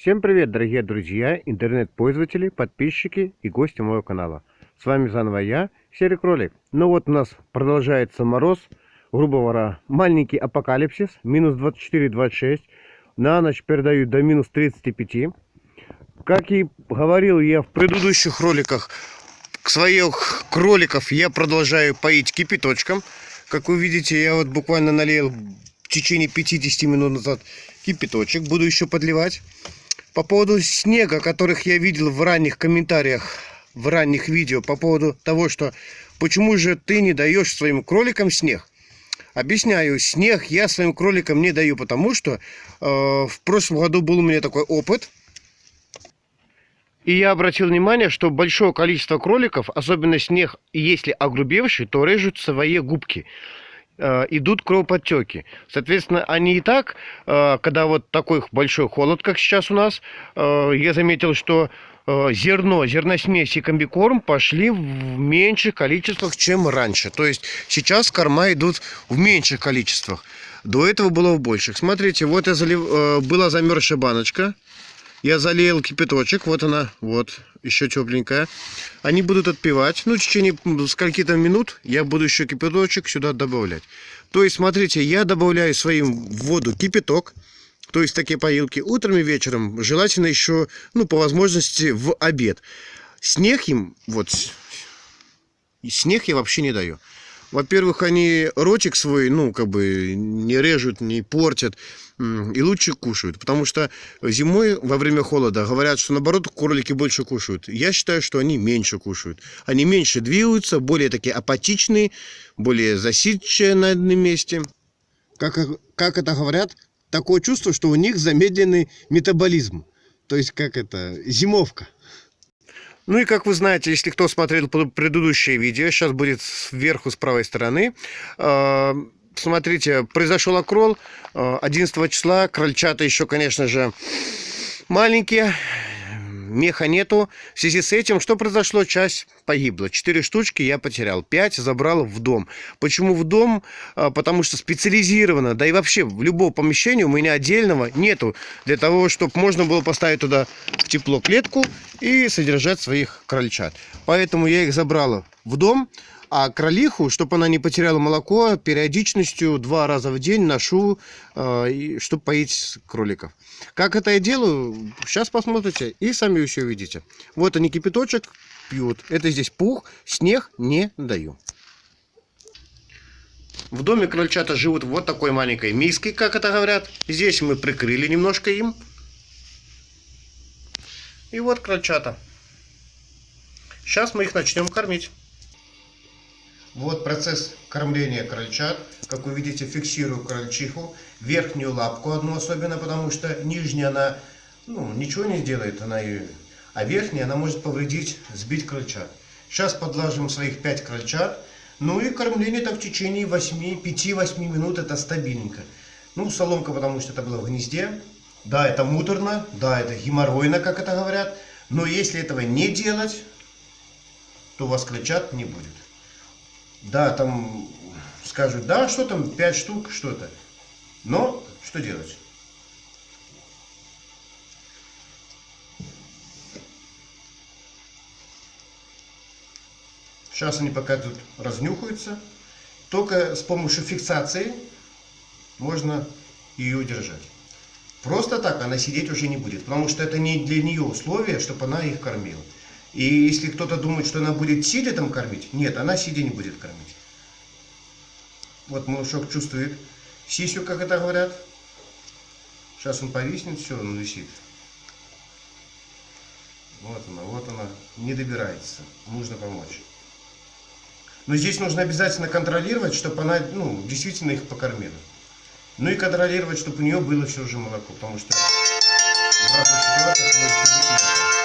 Всем привет, дорогие друзья, интернет-пользователи, подписчики и гости моего канала. С вами заново я, Серый Кролик. Ну вот у нас продолжается мороз, грубо говоря, маленький апокалипсис, минус 24-26. На ночь передают до минус 35. Как и говорил я в предыдущих роликах, своих кроликов я продолжаю поить кипяточком. Как вы видите, я вот буквально налил в течение 50 минут назад кипяточек. Буду еще подливать. По поводу снега, которых я видел в ранних комментариях, в ранних видео, по поводу того, что почему же ты не даешь своим кроликам снег. Объясняю, снег я своим кроликам не даю, потому что э, в прошлом году был у меня такой опыт. И я обратил внимание, что большое количество кроликов, особенно снег, если огрубевший, то режут свои губки. Э, идут кровоподтеки. Соответственно, они и так, э, когда вот такой большой холод, как сейчас у нас, э, я заметил, что зерно, зерносмесь и комбикорм пошли в меньших количествах, чем раньше. То есть сейчас корма идут в меньших количествах. До этого было в больших. Смотрите, вот я залив... была замерзшая баночка. Я залил кипяточек, вот она, вот, еще тепленькая. Они будут отпивать. Ну, в течение скольки-то минут я буду еще кипяточек сюда добавлять. То есть, смотрите, я добавляю своим в воду кипяток. То есть, такие поилки утром и вечером. Желательно еще, ну, по возможности, в обед. Снег им, вот, снег я вообще не даю. Во-первых, они ротик свой, ну, как бы не режут, не портят и лучше кушают. Потому что зимой во время холода говорят, что наоборот кролики больше кушают. Я считаю, что они меньше кушают. Они меньше двигаются, более такие апатичные, более засидчие на одном месте. Как, как это говорят, такое чувство, что у них замедленный метаболизм. То есть, как это, зимовка. Ну и как вы знаете, если кто смотрел предыдущее видео, сейчас будет сверху с правой стороны, а, смотрите, произошел окрол 11 э, числа. Крольчата еще, конечно же, маленькие. Меха нету. В связи с этим, что произошло? Часть погибла. Четыре штучки я потерял. Пять забрал в дом. Почему в дом? Э, потому что специализированно, да и вообще в любом помещении у меня отдельного нету. Для того, чтобы можно было поставить туда в тепло клетку и содержать своих крольчат. Поэтому я их забрал в дом. А кролиху, чтобы она не потеряла молоко, периодичностью два раза в день ношу, э, чтобы поить кроликов. Как это я делаю, сейчас посмотрите и сами все увидите. Вот они кипяточек пьют. Это здесь пух, снег не даю. В доме крольчата живут вот такой маленькой миской, как это говорят. Здесь мы прикрыли немножко им. И вот крольчата. Сейчас мы их начнем кормить. Вот процесс кормления крольчат. Как вы видите, фиксирую крольчиху. Верхнюю лапку одну особенно, потому что нижняя она ну, ничего не сделает. Она и... А верхняя она может повредить, сбить крольчат. Сейчас подлажим своих 5 крольчат. Ну и кормление так в течение 5-8 минут это стабильненько. Ну, соломка, потому что это было в гнезде. Да, это муторно, да, это геморройно, как это говорят. Но если этого не делать, то у вас крольчат не будет. Да, там скажут, да, что там, 5 штук, что-то. Но что делать? Сейчас они пока тут разнюхаются. Только с помощью фиксации можно ее удержать. Просто так она сидеть уже не будет, потому что это не для нее условие, чтобы она их кормила. И если кто-то думает, что она будет сидя там кормить, нет, она сидя не будет кормить. Вот малышок чувствует сисю, как это говорят. Сейчас он повиснет, все, он висит. Вот она, вот она, не добирается. Нужно помочь. Но здесь нужно обязательно контролировать, чтобы она ну, действительно их покормила. Ну и контролировать, чтобы у нее было все же молоко, потому что в разных ситуациях может быть